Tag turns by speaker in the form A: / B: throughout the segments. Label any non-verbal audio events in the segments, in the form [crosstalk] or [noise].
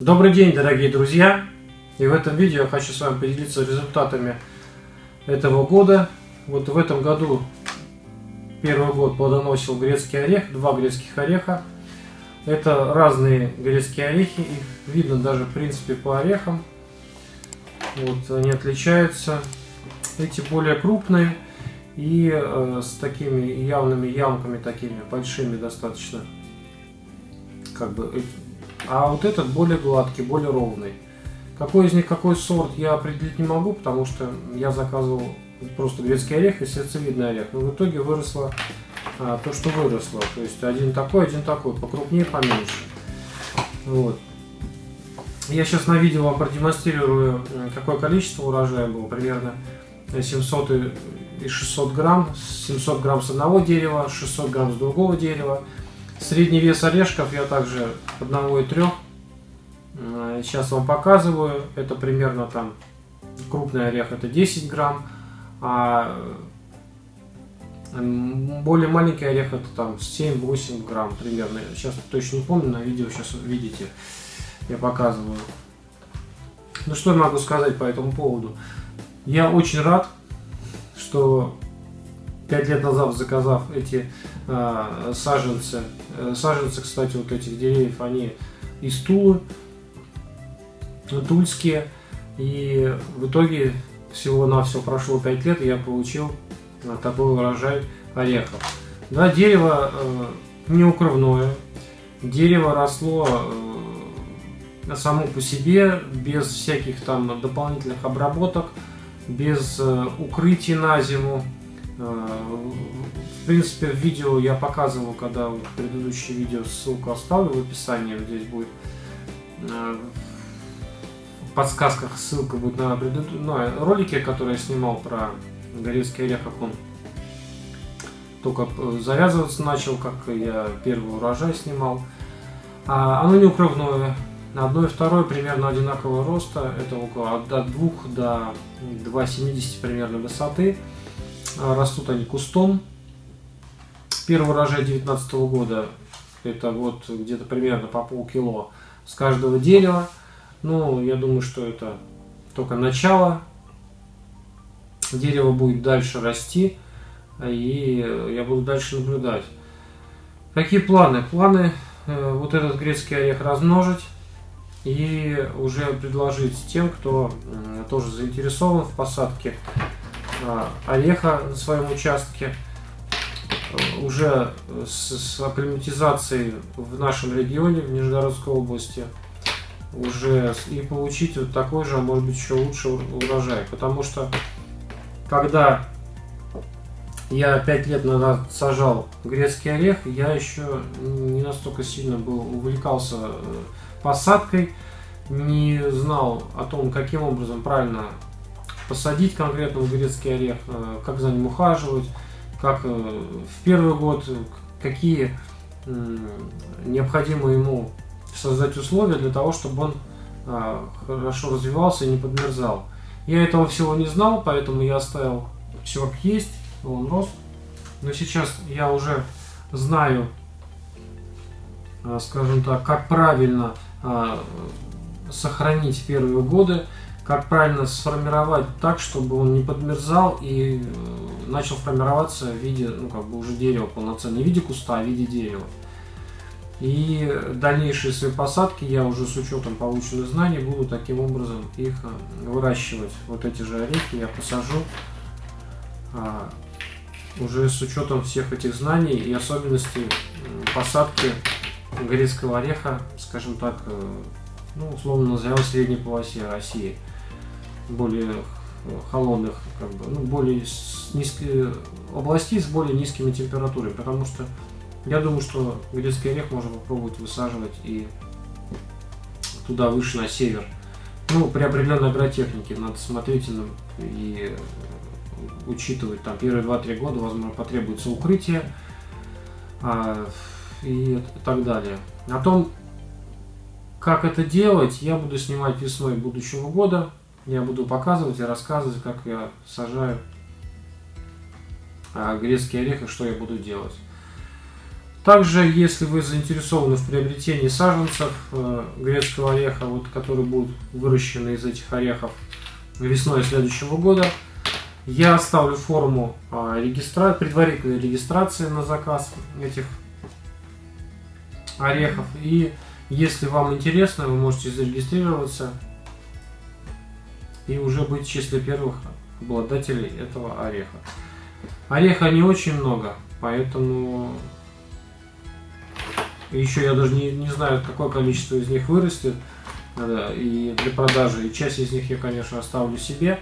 A: Добрый день, дорогие друзья! И в этом видео я хочу с вами поделиться результатами этого года. Вот в этом году первый год плодоносил грецкий орех, два грецких ореха. Это разные грецкие орехи, их видно даже в принципе по орехам. Вот они отличаются. Эти более крупные и э, с такими явными ямками, такими большими достаточно. Как бы а вот этот более гладкий, более ровный. Какой из них какой сорт, я определить не могу, потому что я заказывал просто грецкий орех и сердцевидный орех. Но в итоге выросло а, то, что выросло. То есть один такой, один такой, покрупнее, поменьше. Вот. Я сейчас на видео вам продемонстрирую, какое количество урожая было. Примерно 700 и 600 грамм. 700 грамм с одного дерева, 600 грамм с другого дерева. Средний вес орешков я также 1,3. Э, сейчас вам показываю. Это примерно там крупный орех это 10 грамм. А более маленький орех это там 7-8 грамм примерно. Сейчас точно не помню, на видео сейчас видите, я показываю. Ну что я могу сказать по этому поводу? Я очень рад, что 5 лет назад заказав эти саженцы, э, саженцы, кстати, вот этих деревьев, они из Тулы, тульские, и в итоге всего-навсего прошло 5 лет, и я получил такой урожай орехов. Да, дерево э, неукрывное, дерево росло э, само по себе, без всяких там дополнительных обработок, без укрытий на зиму, принципе, в видео я показывал, когда предыдущее видео, ссылку оставлю в описании, здесь будет э, в подсказках ссылка будет на, предыд... на ролики, которые я снимал про горецкий орех, как он только завязываться начал, как я первый урожай снимал. А, оно неукрывное, одно и второе примерно одинакового роста, это около от 2 до 2,70 примерно высоты. Растут они кустом. Первый урожай 2019 года это вот где-то примерно по полкило с каждого дерева. Ну, я думаю, что это только начало. Дерево будет дальше расти, и я буду дальше наблюдать. Какие планы? Планы э, вот этот грецкий орех размножить и уже предложить тем, кто тоже заинтересован в посадке а, ореха на своем участке. Уже с, с акклиматизацией в нашем регионе, в Нижегородской области, уже и получить вот такой же, а может быть еще лучше урожай. Потому что когда я пять лет назад сажал грецкий орех, я еще не настолько сильно был увлекался э, посадкой, не знал о том, каким образом правильно посадить конкретно грецкий орех, э, как за ним ухаживать, как э, в первый год, какие необходимо ему создать условия для того, чтобы он э, хорошо развивался и не подмерзал. Я этого всего не знал, поэтому я оставил все как есть, он рос. Но сейчас я уже знаю, скажем так, как правильно сохранить первые годы, как правильно сформировать так, чтобы он не подмерзал и э, начал формироваться в виде, ну, как бы уже дерева полноценного, не в виде куста, а в виде дерева. И дальнейшие свои посадки я уже с учетом полученных знаний буду таким образом их э, выращивать. Вот эти же орехи я посажу а, уже с учетом всех этих знаний и особенностей посадки грецкого ореха, скажем так, э, ну, условно назовем средней полосе России более холодных, как бы, ну, более низкие областей с более низкими температурами, потому что я думаю, что грецкий орех можно попробовать высаживать и туда выше на север. Ну, при определенной агротехнике надо смотреть и учитывать, там первые 2-3 года, возможно, потребуется укрытие а, и так далее. О том, как это делать, я буду снимать весной будущего года я буду показывать и рассказывать, как я сажаю а, грецкий орех и что я буду делать. Также, если вы заинтересованы в приобретении саженцев э, грецкого ореха, вот, которые будут выращены из этих орехов весной следующего года, я оставлю форму э, регистра... предварительной регистрации на заказ этих орехов. И если вам интересно, вы можете зарегистрироваться и уже быть в числе первых обладателей этого ореха. Ореха не очень много, поэтому еще я даже не, не знаю, какое количество из них вырастет и для продажи. И часть из них я, конечно, оставлю себе.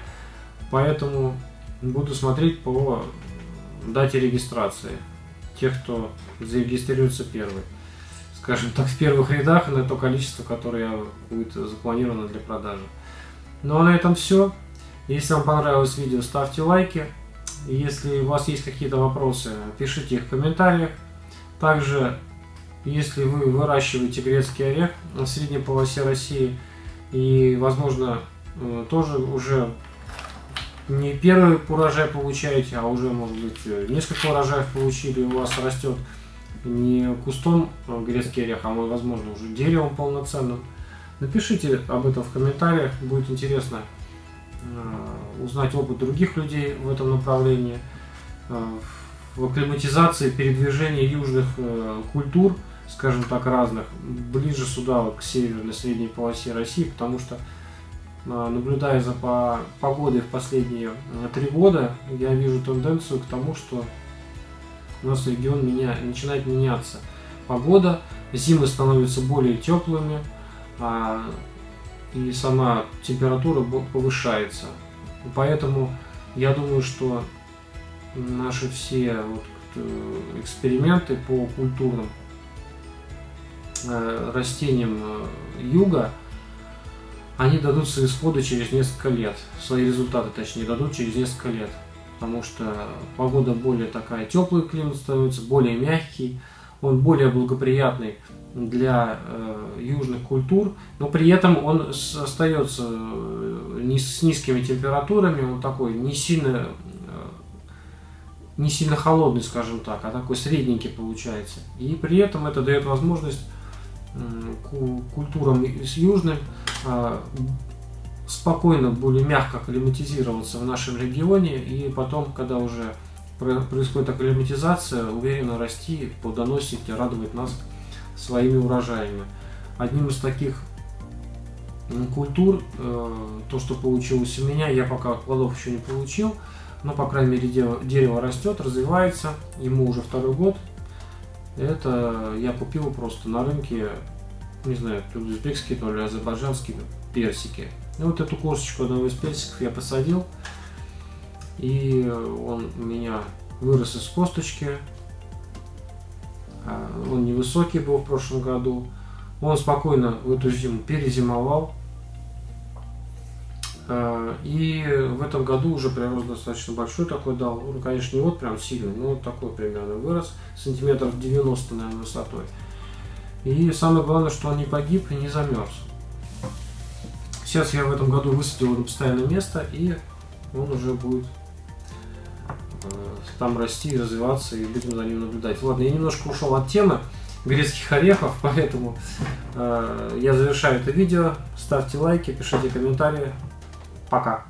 A: Поэтому буду смотреть по дате регистрации. Тех, кто зарегистрируется первый. Скажем так, в первых рядах на то количество, которое будет запланировано для продажи. Ну а на этом все. Если вам понравилось видео, ставьте лайки. Если у вас есть какие-то вопросы, пишите их в комментариях. Также если вы выращиваете грецкий орех в средней полосе России и, возможно, э, тоже уже не первый урожай получаете, а уже, может быть, э, несколько урожаев получили, у вас растет не кустом э, грецкий орех, а, возможно, уже деревом полноценным. Напишите об этом в комментариях, будет интересно узнать опыт других людей в этом направлении, в акклиматизации, передвижении южных культур – скажем так, разных, ближе сюда, к северной средней полосе России, потому что наблюдая за по погодой в последние три года, я вижу тенденцию к тому, что у нас регион меня, начинает меняться. Погода, зимы становятся более теплыми, и сама температура повышается. Поэтому я думаю, что наши все вот, э, эксперименты по культурным Э, растениям э, юга, они дадут свои исходы через несколько лет. Свои результаты, точнее, дадут через несколько лет. Потому что погода более такая, теплый климат становится, более мягкий, он более благоприятный для э, южных культур, но при этом он остается э, не с низкими температурами, он такой не сильно, э, не сильно холодный, скажем так, а такой средненький получается. И при этом это дает возможность культурам с южным а, спокойно, более мягко акклиматизироваться в нашем регионе и потом, когда уже происходит акклиматизация, уверенно расти, плодоносить и радовать нас своими урожаями. Одним из таких культур, э, то, что получилось у меня, я пока плодов еще не получил, но, по крайней мере, дерево, растет, развивается, ему уже второй год, это я купил просто на рынке, не знаю, то ли узбекские, то ли азербайджанские персики. И вот эту косточку одного из персиков я посадил. И он у меня вырос из косточки. А, он невысокий был в прошлом году. Он спокойно в эту зиму перезимовал. А, и в этом году уже прирост достаточно большой такой дал. Ну, конечно, не вот прям сильный, но вот такой примерно вырос. Сантиметров 90, наверное, высотой. И самое главное, что он не погиб и не замерз. Сейчас я в этом году высадил его на постоянное место, и он уже будет э, там расти развиваться, и будем за ним наблюдать. Ладно, я немножко ушел от темы грецких орехов, [laughs] поэтому э, я завершаю это видео. Ставьте лайки, пишите комментарии. Пока.